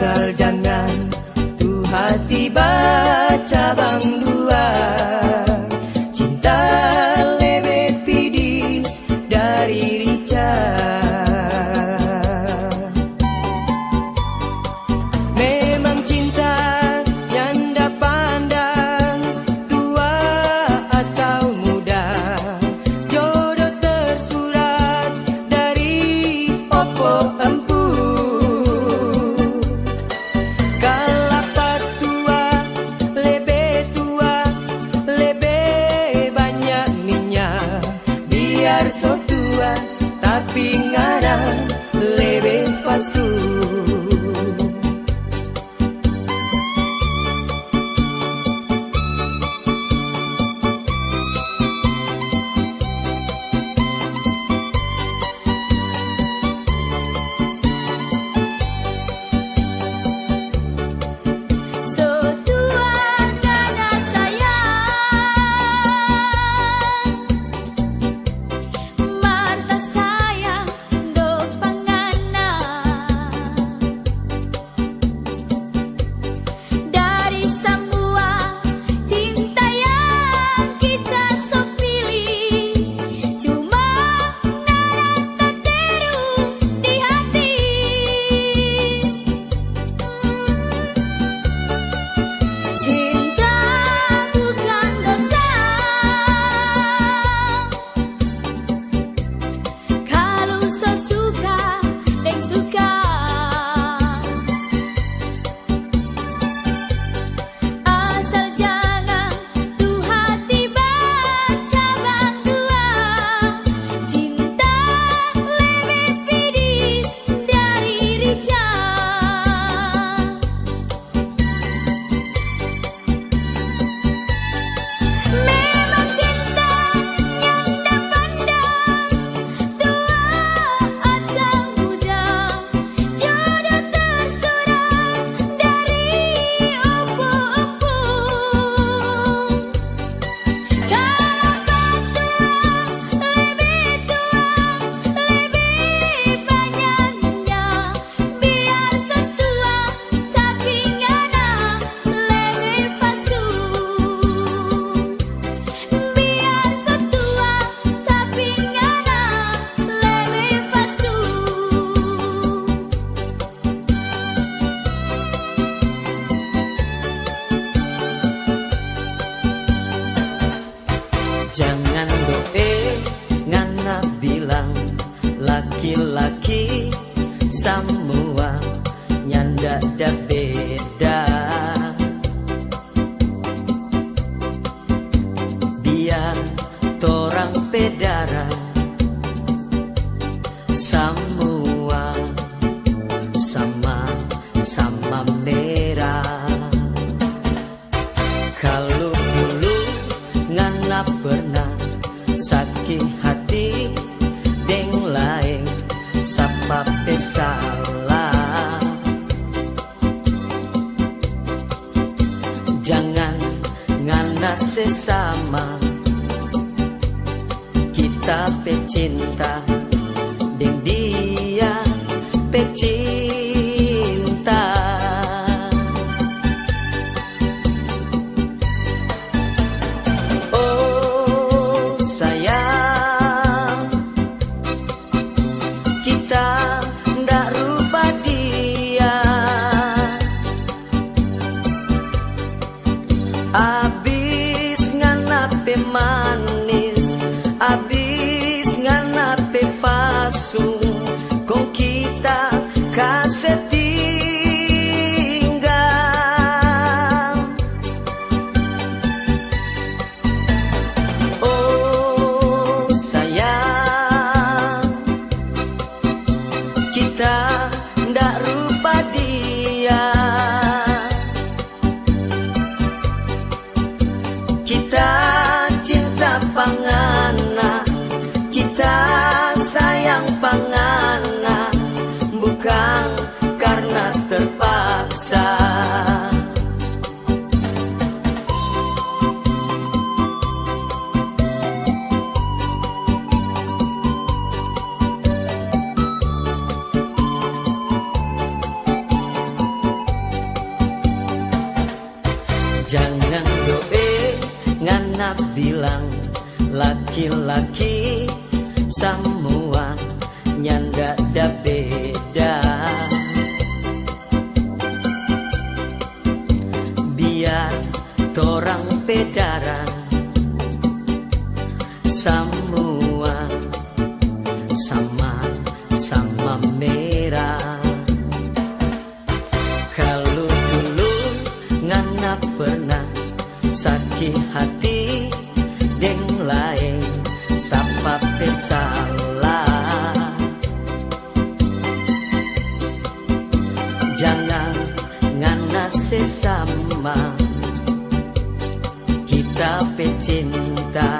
asal jangan tuh hati baca bang salah Jangan ngana sesama. Kita pecinta semua nyanda da beda. Biar torang pedaran Semua sama-sama merah. Kalau dulu ngana pernah sakit hati pesalah Jangan ngana sesama Kita pecinta